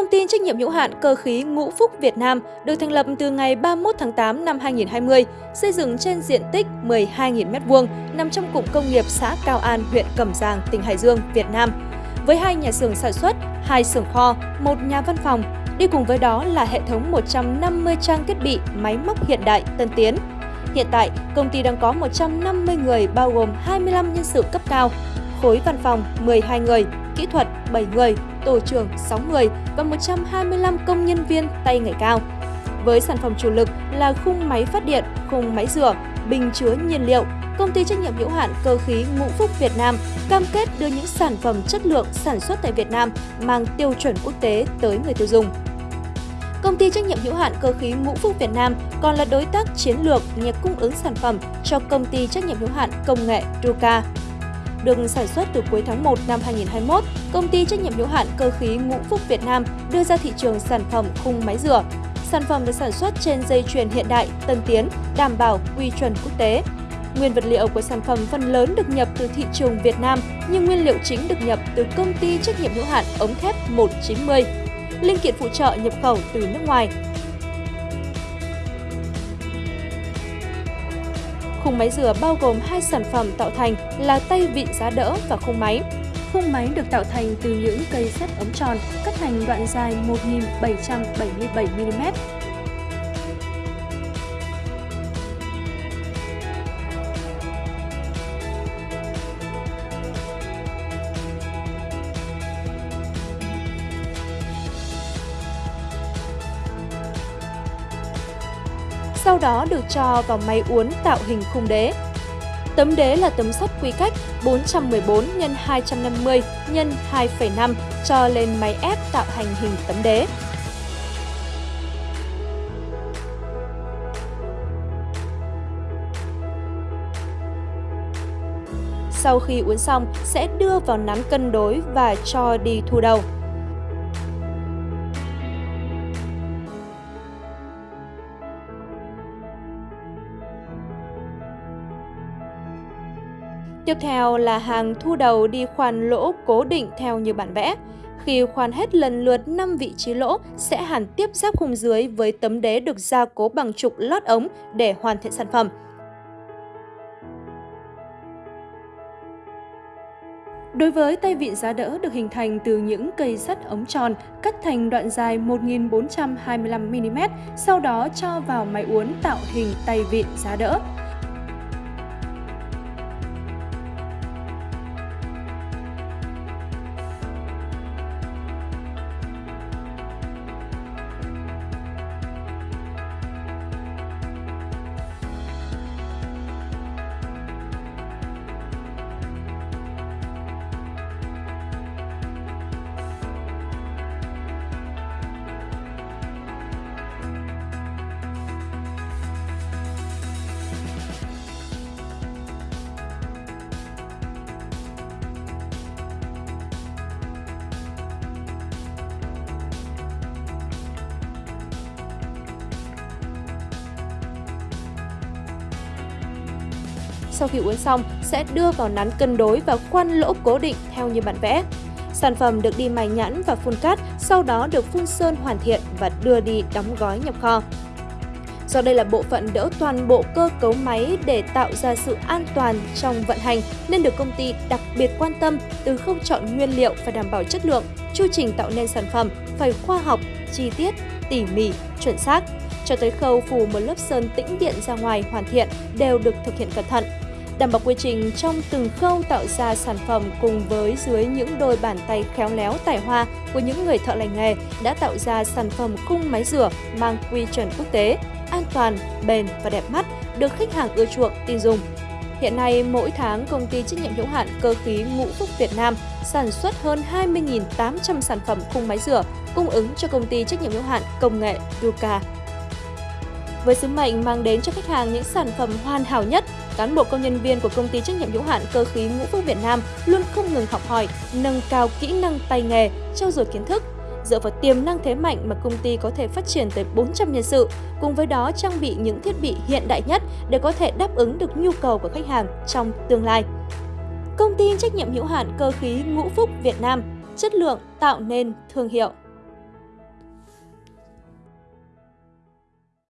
Công ty trách nhiệm hữu hạn cơ khí Ngũ Phúc Việt Nam được thành lập từ ngày 31 tháng 8 năm 2020, xây dựng trên diện tích 12.000 m2, nằm trong cụm công nghiệp xã Cao An, huyện Cẩm Giàng, tỉnh Hải Dương, Việt Nam. Với hai nhà xưởng sản xuất, hai xưởng kho, một nhà văn phòng, đi cùng với đó là hệ thống 150 trang thiết bị, máy móc hiện đại, tân tiến. Hiện tại, công ty đang có 150 người bao gồm 25 nhân sự cấp cao, khối văn phòng 12 người, kỹ thuật 7 người, tổ trưởng 6 người và 125 công nhân viên tay nghề cao. Với sản phẩm chủ lực là khung máy phát điện, khung máy rửa, bình chứa nhiên liệu, công ty trách nhiệm hữu hạn cơ khí Ngũ Phúc Việt Nam cam kết đưa những sản phẩm chất lượng sản xuất tại Việt Nam mang tiêu chuẩn quốc tế tới người tiêu dùng. Công ty trách nhiệm hữu hạn cơ khí Ngũ Phúc Việt Nam còn là đối tác chiến lược nhà cung ứng sản phẩm cho công ty trách nhiệm hữu hạn công nghệ Ruka được sản xuất từ cuối tháng 1 năm 2021, công ty trách nhiệm hữu hạn cơ khí Ngũ Phúc Việt Nam đưa ra thị trường sản phẩm khung máy rửa. Sản phẩm được sản xuất trên dây chuyền hiện đại, tân tiến, đảm bảo quy chuẩn quốc tế. Nguyên vật liệu của sản phẩm phần lớn được nhập từ thị trường Việt Nam, nhưng nguyên liệu chính được nhập từ công ty trách nhiệm hữu hạn ống thép 190. Linh kiện phụ trợ nhập khẩu từ nước ngoài, Khung máy rửa bao gồm hai sản phẩm tạo thành là tay vịn giá đỡ và khung máy. Khung máy được tạo thành từ những cây sắt ống tròn, cắt thành đoạn dài 1777mm, sau đó được cho vào máy uốn tạo hình khung đế. Tấm đế là tấm sắt quy cách 414 x 250 x 2,5 cho lên máy ép tạo thành hình tấm đế. Sau khi uốn xong, sẽ đưa vào nắn cân đối và cho đi thu đầu. Tiếp theo là hàng thu đầu đi khoan lỗ cố định theo như bản vẽ. Khi khoan hết lần lượt 5 vị trí lỗ, sẽ hàn tiếp giáp khung dưới với tấm đế được gia cố bằng trục lót ống để hoàn thiện sản phẩm. Đối với tay vịn giá đỡ được hình thành từ những cây sắt ống tròn cắt thành đoạn dài 1425mm, sau đó cho vào máy uốn tạo hình tay vịn giá đỡ. Sau khi uốn xong sẽ đưa vào nắn cân đối và khoan lỗ cố định theo như bản vẽ. Sản phẩm được đi mài nhẵn và phun cát, sau đó được phun sơn hoàn thiện và đưa đi đóng gói nhập kho. Do đây là bộ phận đỡ toàn bộ cơ cấu máy để tạo ra sự an toàn trong vận hành nên được công ty đặc biệt quan tâm từ khâu chọn nguyên liệu phải đảm bảo chất lượng, chu trình tạo nên sản phẩm phải khoa học, chi tiết, tỉ mỉ, chuẩn xác cho tới khâu phủ một lớp sơn tĩnh điện ra ngoài hoàn thiện đều được thực hiện cẩn thận đảm bảo quy trình trong từng khâu tạo ra sản phẩm cùng với dưới những đôi bàn tay khéo léo tài hoa của những người thợ lành nghề đã tạo ra sản phẩm khung máy rửa mang quy chuẩn quốc tế, an toàn, bền và đẹp mắt, được khách hàng ưa chuộng, tin dùng. Hiện nay, mỗi tháng, công ty trách nhiệm hữu hạn cơ khí Ngũ Phúc Việt Nam sản xuất hơn 20.800 sản phẩm khung máy rửa, cung ứng cho công ty trách nhiệm hữu hạn công nghệ Duca. Với sứ mệnh mang đến cho khách hàng những sản phẩm hoàn hảo nhất, cán bộ công nhân viên của công ty trách nhiệm hữu hạn cơ khí Ngũ Phúc Việt Nam luôn không ngừng học hỏi, nâng cao kỹ năng tay nghề, trau dồi kiến thức, dựa vào tiềm năng thế mạnh mà công ty có thể phát triển tới 400 nhân sự, cùng với đó trang bị những thiết bị hiện đại nhất để có thể đáp ứng được nhu cầu của khách hàng trong tương lai. Công ty trách nhiệm hữu hạn cơ khí Ngũ Phúc Việt Nam, chất lượng tạo nên thương hiệu.